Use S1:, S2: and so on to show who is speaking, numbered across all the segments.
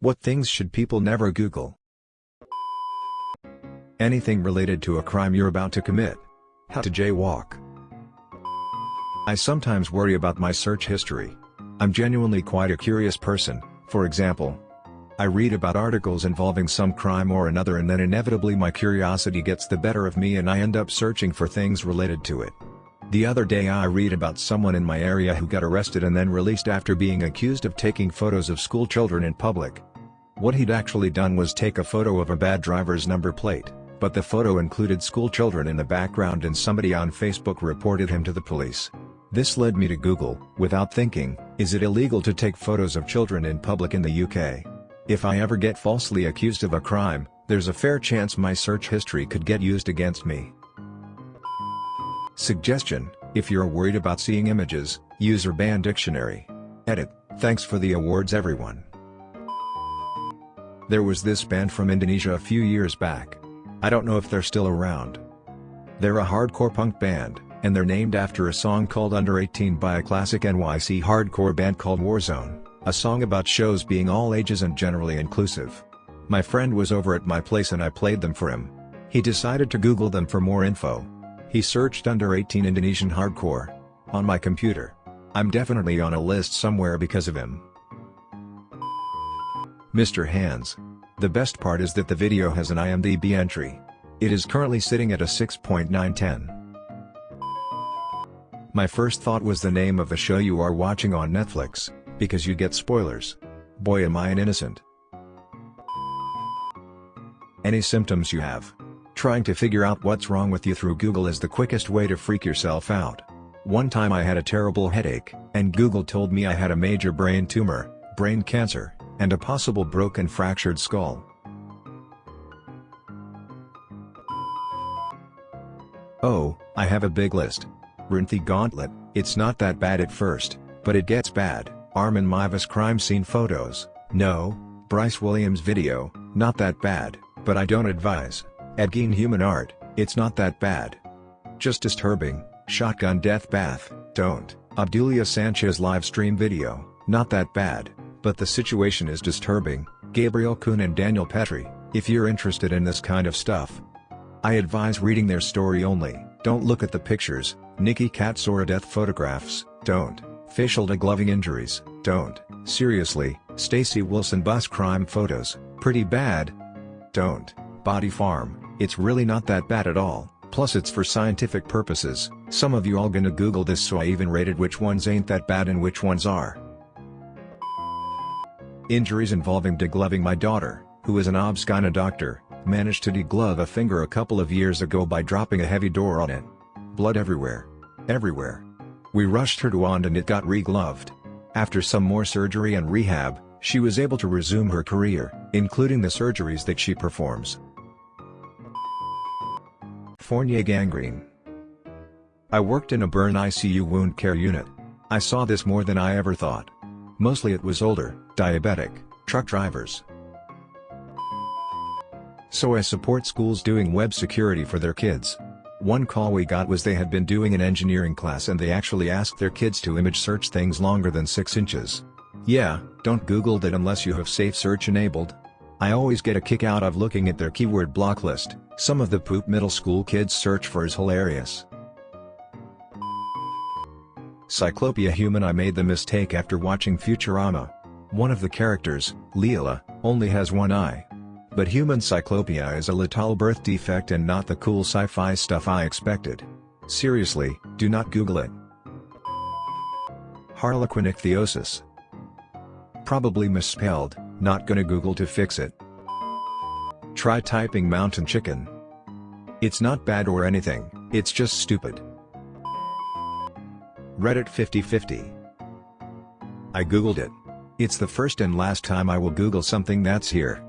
S1: What things should people never Google? Anything related to a crime you're about to commit. How to jaywalk. I sometimes worry about my search history. I'm genuinely quite a curious person, for example. I read about articles involving some crime or another and then inevitably my curiosity gets the better of me and I end up searching for things related to it. The other day I read about someone in my area who got arrested and then released after being accused of taking photos of school children in public. What he'd actually done was take a photo of a bad driver's number plate, but the photo included school children in the background and somebody on Facebook reported him to the police. This led me to Google, without thinking, is it illegal to take photos of children in public in the UK? If I ever get falsely accused of a crime, there's a fair chance my search history could get used against me. Suggestion, if you're worried about seeing images, use Urban Dictionary. Edit, thanks for the awards everyone. There was this band from Indonesia a few years back. I don't know if they're still around. They're a hardcore punk band, and they're named after a song called Under 18 by a classic NYC hardcore band called Warzone. A song about shows being all ages and generally inclusive. My friend was over at my place and I played them for him. He decided to Google them for more info. He searched under 18 Indonesian hardcore. On my computer. I'm definitely on a list somewhere because of him. Mr. Hands. The best part is that the video has an IMDb entry. It is currently sitting at a 6.910. My first thought was the name of the show you are watching on Netflix because you get spoilers. Boy am I an innocent. Any symptoms you have. Trying to figure out what's wrong with you through Google is the quickest way to freak yourself out. One time I had a terrible headache, and Google told me I had a major brain tumor, brain cancer, and a possible broken fractured skull. Oh, I have a big list. Rinthi Gauntlet, it's not that bad at first, but it gets bad. Armin Meiwes crime scene photos, no, Bryce Williams video, not that bad, but I don't advise. Ed Gein human art, it's not that bad. Just disturbing, shotgun death bath, don't. Obdulia Sanchez live stream video, not that bad, but the situation is disturbing, Gabriel Kuhn and Daniel Petry, if you're interested in this kind of stuff. I advise reading their story only, don't look at the pictures, Nikki Catsouras death photographs, don't. Facial degloving injuries, don't. Seriously, Stacy Wilson bus crime photos, pretty bad. Don't. Body Farm, it's really not that bad at all, plus it's for scientific purposes, some of you all gonna google this so I even rated which ones ain't that bad and which ones are. Injuries involving degloving my daughter, who is an obs doctor, managed to deglove a finger a couple of years ago by dropping a heavy door on it. Blood everywhere. Everywhere. We rushed her to wand and it got regloved. After some more surgery and rehab, she was able to resume her career, including the surgeries that she performs. Fournier gangrene. I worked in a burn ICU wound care unit. I saw this more than I ever thought. Mostly it was older, diabetic, truck drivers. So I support schools doing web security for their kids. One call we got was they had been doing an engineering class and they actually asked their kids to image search things longer than 6 inches. Yeah, don't Google that unless you have safe search enabled. I always get a kick out of looking at their keyword block list, some of the poop middle school kids search for is hilarious. Cyclopia Human I made the mistake after watching Futurama. One of the characters, Leela, only has one eye. But human cyclopia is a little birth defect and not the cool sci-fi stuff I expected. Seriously, do not Google it. Harlequin ichthyosis. Probably misspelled, not gonna Google to fix it. Try typing mountain chicken. It's not bad or anything, it's just stupid. Reddit 5050. I googled it. It's the first and last time I will google something that's here.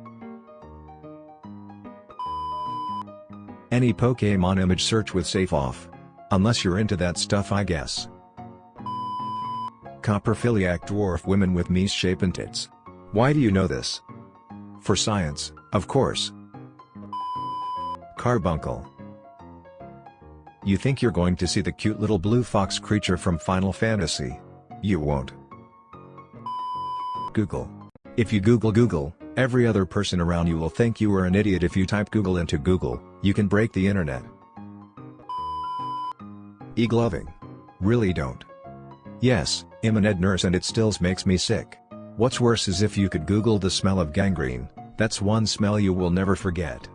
S1: Any Pokemon image search with safe off. Unless you're into that stuff I guess. Coprophiliac dwarf women with mies-shapen tits. Why do you know this? For science, of course. Carbuncle. You think you're going to see the cute little blue fox creature from Final Fantasy. You won't. Google. If you Google Google, every other person around you will think you are an idiot if you type Google into Google, you can break the internet. E-gloving. Really don't. Yes, I'm an ed nurse and it still makes me sick. What's worse is if you could Google the smell of gangrene, that's one smell you will never forget.